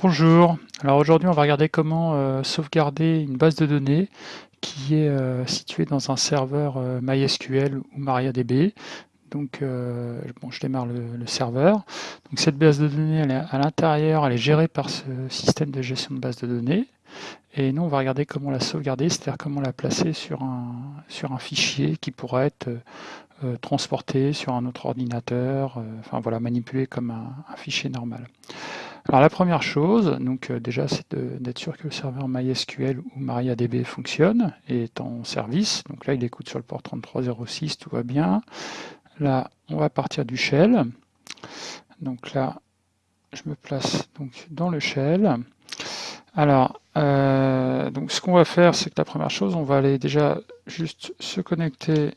Bonjour, alors aujourd'hui on va regarder comment euh, sauvegarder une base de données qui est euh, située dans un serveur euh, MySQL ou MariaDB. Donc bon, je démarre le, serveur. Donc cette base de données à l'intérieur, elle est gérée par ce système de gestion de base de données. Et nous on va regarder comment la sauvegarder, c'est-à-dire comment la placer sur un, sur un fichier qui pourra être transporté sur un autre ordinateur, enfin voilà, manipulé comme un fichier normal. Alors la première chose, donc euh, déjà, c'est d'être sûr que le serveur MySQL ou MariaDB fonctionne et est en service. Donc là, il écoute sur le port 3306, tout va bien. Là, on va partir du shell. Donc là, je me place donc dans le shell. Alors, euh, donc ce qu'on va faire, c'est que la première chose, on va aller déjà juste se connecter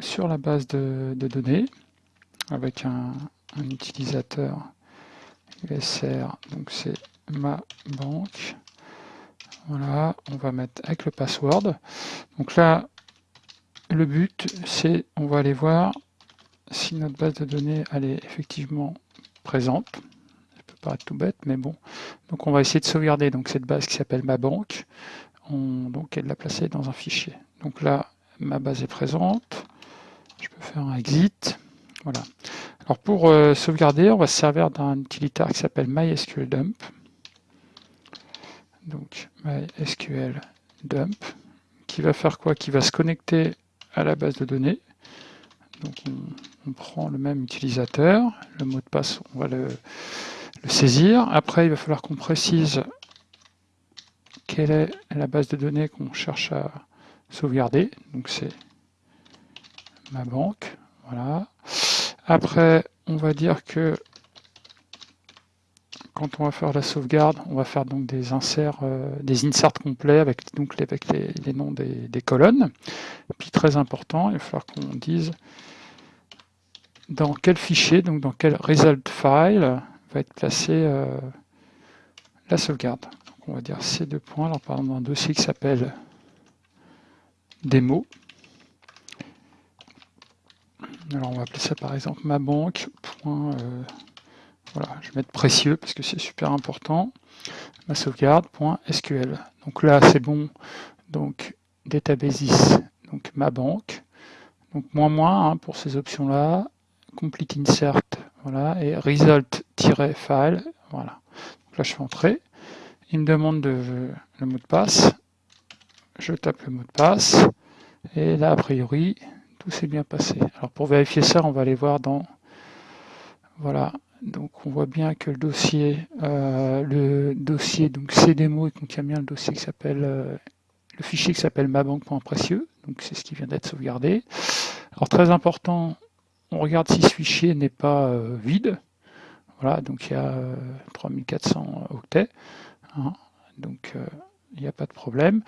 sur la base de, données avec un utilisateur Donc c'est ma banque. Voilà, on va mettre avec le password. Donc là, le but, c'est, on va aller voir si notre base de données, elle est effectivement présente. Ça peut paraître tout bête, mais bon. Donc on va essayer de sauvegarder donc, cette base qui s'appelle ma banque. On, donc l'a placée dans un fichier. Donc là, ma base est présente. Je peux faire un exit. Voilà. Pour euh, sauvegarder, on va se servir d'un utilitaire qui s'appelle MySQLDump. Donc MySQLDump, qui va faire quoi? Qui va se connecter à la base de données. Donc on, prend le même utilisateur, le mot de passe, on va le, le saisir. Après, il va falloir qu'on précise quelle est la base de données qu'on cherche à sauvegarder. Donc c'est ma banque. Voilà. Après, on va dire que quand on va faire la sauvegarde, on va faire donc des inserts, euh, des inserts complets avec, donc, les, noms des, colonnes. Puis très important, il va falloir qu'on dise dans quel fichier, donc dans quel result file va être placée euh, la sauvegarde. Donc on va dire ces deux points, alors par exemple un dossier qui s'appelle démo. Alors on va appeler ça par exemple ma banque. Euh, voilà, je vais mettre précieux parce que c'est super important. Ma sauvegarde.sql. Donc là c'est bon. Donc databases, donc ma banque. Donc moins moins hein, pour ces options-là. Complete insert, voilà, et result-file, voilà. Donc là je fais entrer. Il me demande de, le mot de passe. Je tape le mot de passe. Et là, a priori, tout s'est bien passé. Alors pour vérifier ça, on va aller voir dans... Voilà, donc on voit bien que le dossier, euh, le dossier, donc CDMO, il contient bien le dossier qui s'appelle, euh, le fichier qui s'appelle mabanque.précieux, donc c'est ce qui vient d'être sauvegardé. Alors très important, on regarde si ce fichier n'est pas euh, vide. Voilà, donc il y a 3400 octets, hein. donc il n'y a pas de problème.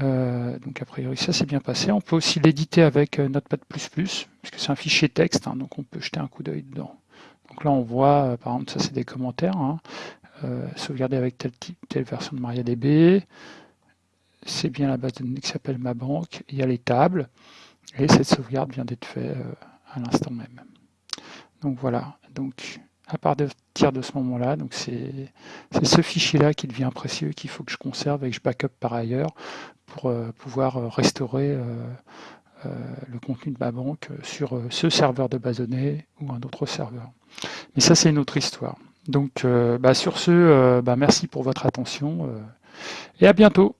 Euh, donc a priori ça s'est bien passé. On peut aussi l'éditer avec euh, Notepad++, puisque c'est un fichier texte, hein, donc on peut jeter un coup d'œil dedans. Donc là on voit, euh, par exemple ça c'est des commentaires, hein, sauvegarder avec telle, type, telle version de MariaDB, c'est bien la base de données qui s'appelle ma banque, il y a les tables, et cette sauvegarde vient d'être faite à l'instant même. Donc voilà, donc à partir de ce moment-là. Donc c'est ce fichier-là qui devient précieux, qu'il faut que je conserve et que je backup par ailleurs pour euh, pouvoir euh, restaurer euh, le contenu de ma banque sur ce serveur de base données ou un autre serveur. Mais ça, c'est une autre histoire. Donc, bah, sur ce, bah, merci pour votre attention et à bientôt.